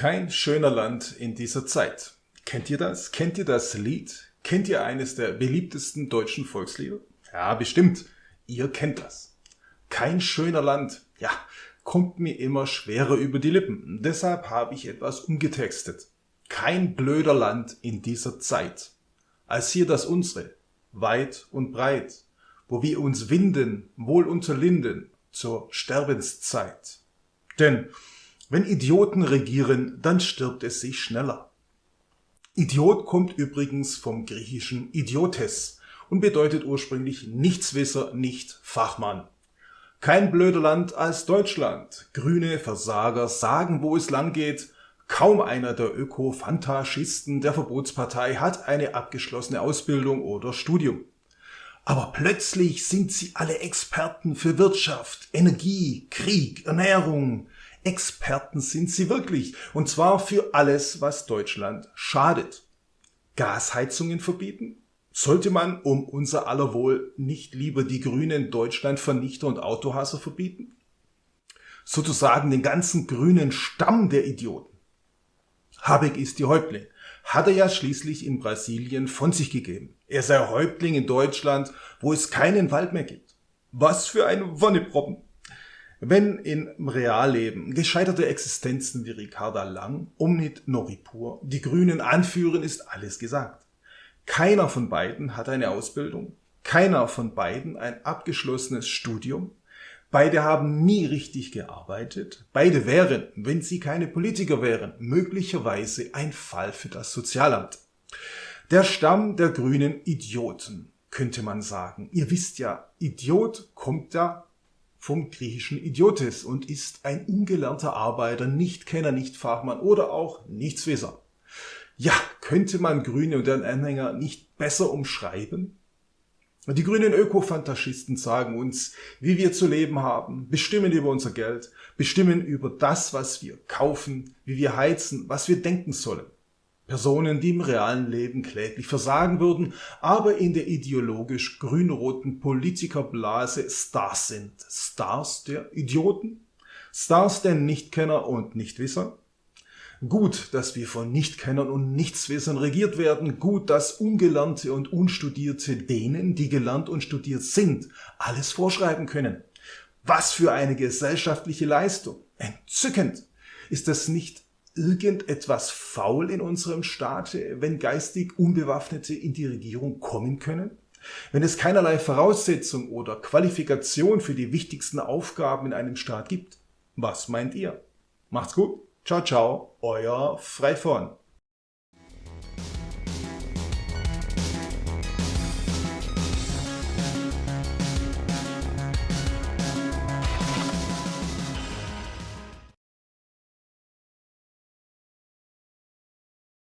Kein schöner Land in dieser Zeit. Kennt ihr das? Kennt ihr das Lied? Kennt ihr eines der beliebtesten deutschen Volkslieder? Ja, bestimmt. Ihr kennt das. Kein schöner Land. Ja, kommt mir immer schwerer über die Lippen. Deshalb habe ich etwas umgetextet. Kein blöder Land in dieser Zeit. Als hier das unsere, weit und breit, wo wir uns winden, wohl unter Linden, zur Sterbenszeit. Denn wenn Idioten regieren, dann stirbt es sich schneller. Idiot kommt übrigens vom griechischen Idiotes und bedeutet ursprünglich Nichtswisser, nicht Fachmann. Kein blöder Land als Deutschland. Grüne Versager sagen, wo es lang geht. Kaum einer der Öko-Fantaschisten der Verbotspartei hat eine abgeschlossene Ausbildung oder Studium. Aber plötzlich sind sie alle Experten für Wirtschaft, Energie, Krieg, Ernährung, Experten sind sie wirklich. Und zwar für alles, was Deutschland schadet. Gasheizungen verbieten? Sollte man um unser aller Wohl nicht lieber die grünen Deutschlandvernichter und Autohasser verbieten? Sozusagen den ganzen grünen Stamm der Idioten. Habeck ist die Häuptling. Hat er ja schließlich in Brasilien von sich gegeben. Er sei Häuptling in Deutschland, wo es keinen Wald mehr gibt. Was für ein Wonneproppen. Wenn im Realleben gescheiterte Existenzen wie Ricarda Lang, Omnit Noripur, die Grünen anführen, ist alles gesagt. Keiner von beiden hat eine Ausbildung, keiner von beiden ein abgeschlossenes Studium, beide haben nie richtig gearbeitet, beide wären, wenn sie keine Politiker wären, möglicherweise ein Fall für das Sozialamt. Der Stamm der grünen Idioten, könnte man sagen. Ihr wisst ja, Idiot kommt ja vom griechischen Idiotes und ist ein ungelernter Arbeiter, nicht Kenner, nicht Fachmann oder auch Nichtswisser. Ja, könnte man Grüne und deren Anhänger nicht besser umschreiben? Die grünen Ökofantaschisten sagen uns, wie wir zu leben haben, bestimmen über unser Geld, bestimmen über das, was wir kaufen, wie wir heizen, was wir denken sollen. Personen, die im realen Leben kläglich versagen würden, aber in der ideologisch grün-roten Politikerblase Stars sind. Stars der Idioten? Stars der Nichtkenner und Nichtwisser? Gut, dass wir von Nichtkennern und Nichtswissern regiert werden. Gut, dass Ungelernte und Unstudierte denen, die gelernt und studiert sind, alles vorschreiben können. Was für eine gesellschaftliche Leistung. Entzückend. Ist das nicht irgendetwas faul in unserem Staate, wenn geistig Unbewaffnete in die Regierung kommen können? Wenn es keinerlei Voraussetzung oder Qualifikation für die wichtigsten Aufgaben in einem Staat gibt? Was meint ihr? Macht's gut. Ciao, ciao. Euer Freifon.